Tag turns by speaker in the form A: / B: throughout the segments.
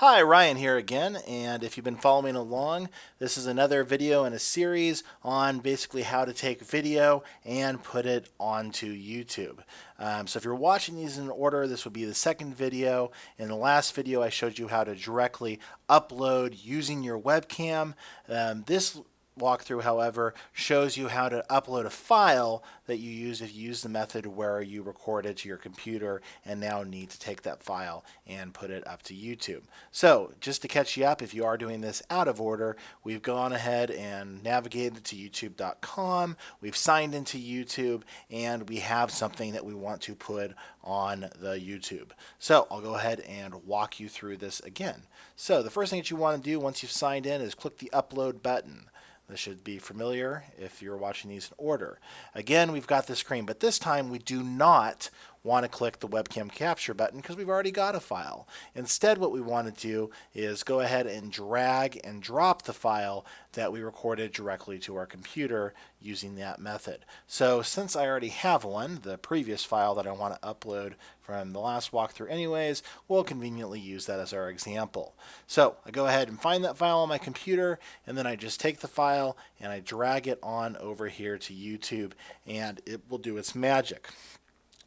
A: Hi, Ryan here again, and if you've been following along, this is another video in a series on basically how to take video and put it onto YouTube. Um, so if you're watching these in order, this would be the second video. In the last video, I showed you how to directly upload using your webcam. Um, this walkthrough, however, shows you how to upload a file that you use if you use the method where you record it to your computer and now need to take that file and put it up to YouTube. So just to catch you up, if you are doing this out of order, we've gone ahead and navigated to youtube.com, we've signed into YouTube, and we have something that we want to put on the YouTube. So I'll go ahead and walk you through this again. So the first thing that you want to do once you've signed in is click the upload button. This should be familiar if you're watching these in order. Again, we've got the screen, but this time we do not want to click the webcam capture button because we've already got a file. Instead, what we want to do is go ahead and drag and drop the file that we recorded directly to our computer using that method. So since I already have one, the previous file that I want to upload from the last walkthrough anyways, we'll conveniently use that as our example. So I go ahead and find that file on my computer and then I just take the file and I drag it on over here to YouTube and it will do its magic.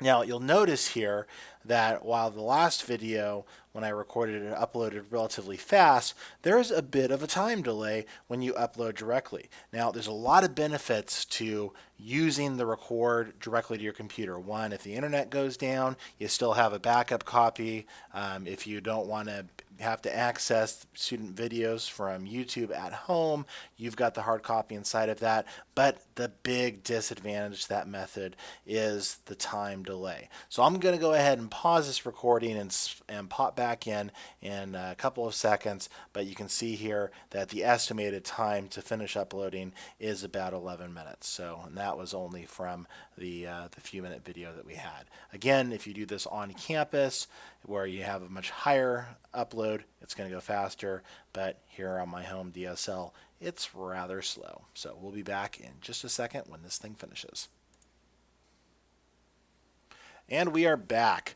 A: Now you'll notice here that while the last video when I recorded it uploaded relatively fast, there's a bit of a time delay when you upload directly. Now there's a lot of benefits to using the record directly to your computer. One, if the internet goes down, you still have a backup copy. Um, if you don't want to have to access student videos from YouTube at home, you've got the hard copy inside of that. But the big disadvantage to that method is the time delay. So I'm going to go ahead and pause this recording and, and pop back in in a couple of seconds. But you can see here that the estimated time to finish uploading is about 11 minutes. So that was only from the, uh, the few minute video that we had. Again, if you do this on campus where you have a much higher upload, it's going to go faster. But here on my home DSL, it's rather slow. So we'll be back in just a second when this thing finishes. And we are back.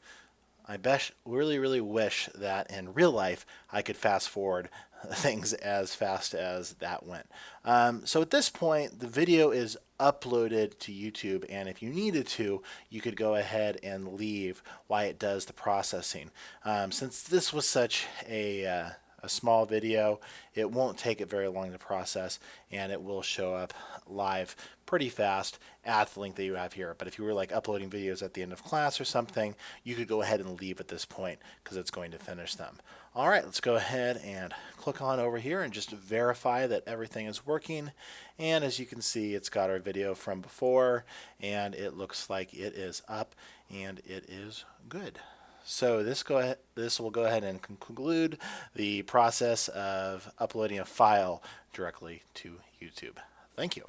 A: I really, really wish that in real life I could fast forward things as fast as that went. Um, so at this point, the video is uploaded to YouTube, and if you needed to, you could go ahead and leave while it does the processing. Um, since this was such a uh, a small video. It won't take it very long to process and it will show up live pretty fast at the link that you have here. But if you were like uploading videos at the end of class or something, you could go ahead and leave at this point because it's going to finish them. All right, let's go ahead and click on over here and just verify that everything is working. And as you can see, it's got our video from before and it looks like it is up and it is good. So this go ahead, this will go ahead and conclude the process of uploading a file directly to YouTube. Thank you.